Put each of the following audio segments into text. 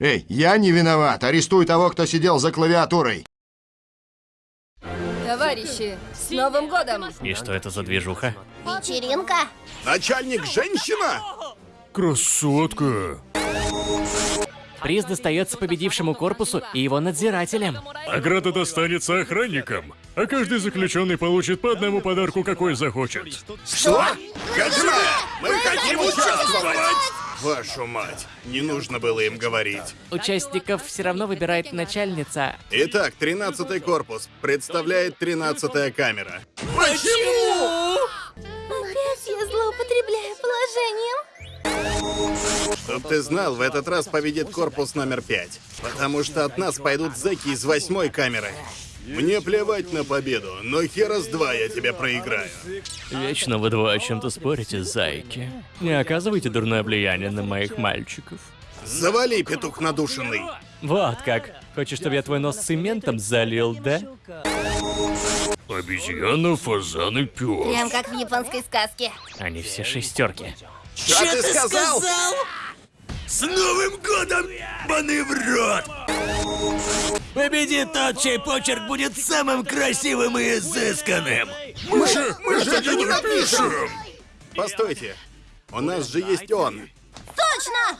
Эй, я не виноват. Арестуй того, кто сидел за клавиатурой. Товарищи, с Новым годом! И что это за движуха? Вечеринка? Начальник женщина? Красотка. Приз достается победившему корпусу и его надзирателям. Награда достанется охранникам, а каждый заключенный получит по одному подарку, какой захочет. Что? Хаджиме, мы хотим участвовать! Вашу мать, не нужно было им говорить. Участников все равно выбирает начальница. Итак, 13 корпус представляет 13 камера. Опять я злоупотребляю положением. Чтоб ты знал, в этот раз победит корпус номер 5. Потому что от нас пойдут зэки из восьмой камеры. Мне плевать на победу, но хера с два я тебя проиграю. Вечно вы два о чем-то спорите, зайки. Не оказывайте дурное влияние на моих мальчиков. Завали, петух надушенный. Вот как. Хочешь, чтобы я твой нос цементом залил, да? Обезьяна, фазан и пес. Прям как в японской сказке. Они все шестерки. Что ты сказал? С Новым годом, баны в рот! Победит тот, чей почерк будет самым красивым и изысканным! Мы же, мы же это не напишем! Постойте, у нас же есть он. Точно!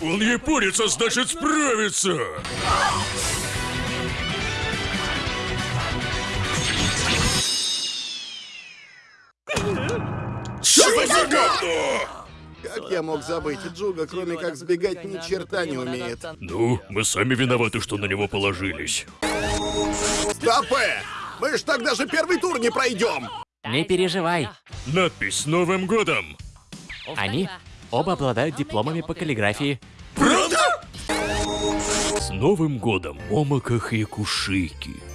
Он японец, а значит справится. Что за говно? Как я мог забыть? Джуга, кроме как сбегать, ни черта не умеет. Ну, мы сами виноваты, что на него положились. Стопэ! Мы ж так даже первый тур не пройдем! Не переживай. Надпись «С Новым годом». Они оба обладают дипломами по каллиграфии. Правда? С Новым годом, Момока Хикушики. Вот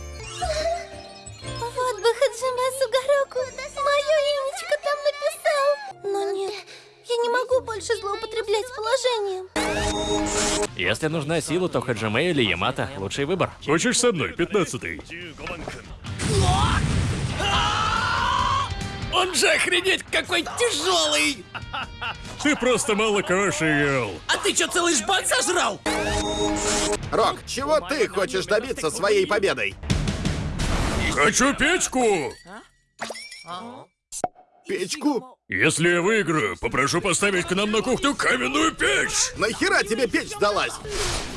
злоупотреблять положением. Если нужна сила, то Хаджиме или Ямато – лучший выбор. Хочешь со мной, пятнадцатый? Он же охренеть какой тяжелый! Ты просто мало каши ел. А ты что, целый жбан сожрал? Рок, чего ты хочешь добиться своей победой? Хочу печку! Печку? Если я выиграю, попрошу поставить к нам на кухню каменную печь! Нахера тебе печь сдалась?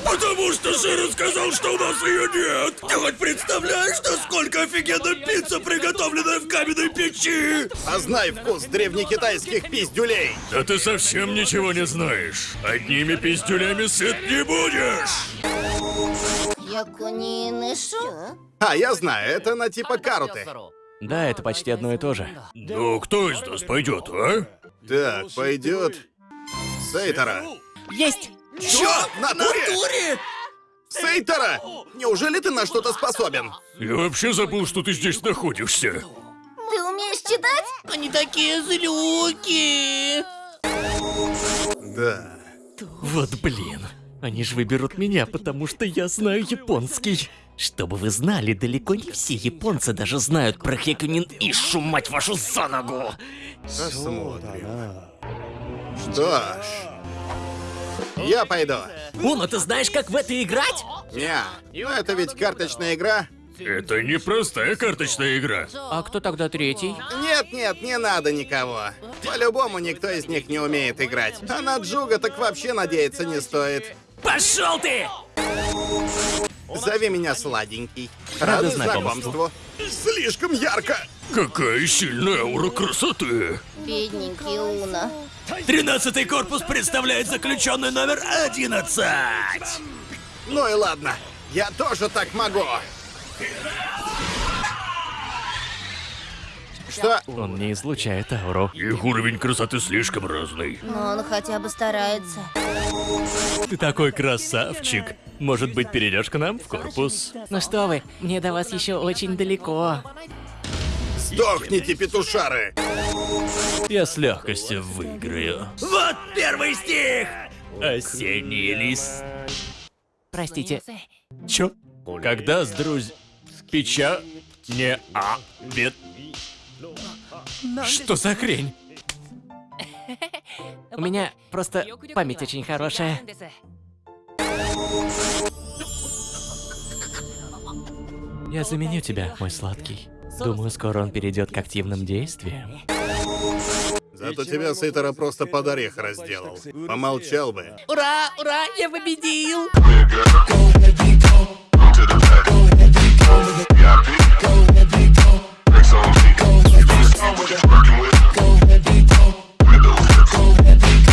Потому что Широ сказал, что у нас ее нет! Ты хоть представляешь, насколько офигенно пицца, приготовленная в каменной печи? А знай вкус древнекитайских пиздюлей! Да ты совсем ничего не знаешь. Одними пиздюлями сыт не будешь! Якунинышо? А, я знаю, это на типа каруты. Да, это почти одно и то же. Ну, кто из нас пойдет, а? Так, пойдет. Сейтора. Есть! Чё? На туре? Сейтора! Неужели ты на что-то способен? Я вообще забыл, что ты здесь находишься. Ты умеешь читать? Они такие злюки! Да. Вот блин. Они же выберут меня, потому что я знаю японский. Чтобы вы знали, далеко не все японцы даже знают про Хекунин Ишу, мать вашу, за ногу. Посмотрим. Что ж. Я пойду. Уно, ты знаешь, как в это играть? Не, ну это ведь карточная игра. Это не простая карточная игра. А кто тогда третий? Нет, нет, не надо никого. По-любому никто из них не умеет играть. А на Джуга так вообще надеяться не стоит. Пошел ты! Зови меня сладенький. Рада Рады знакомству. Слишком ярко. Какая сильная аура красоты. Бедненький Уна. Тринадцатый корпус представляет заключенный номер 11! Ну и ладно. Я тоже так могу. Что? Он не излучает ауру. Их уровень красоты слишком разный. Но он хотя бы старается. Ты такой красавчик. Может быть, перейдешь к нам в корпус? Ну что вы, мне до вас еще очень далеко. Сдохните, петушары! Я с легкостью выиграю. Вот первый стих! Осенний лист. Простите. Чё? Когда с друз... Печа... Не а... Бед... Что за хрень? У меня просто память очень хорошая. Я заменю тебя, мой сладкий. Думаю, скоро он перейдет к активным действиям. Зато тебя Сейтера просто под орех разделал. Помолчал бы. Ура, ура, я победил!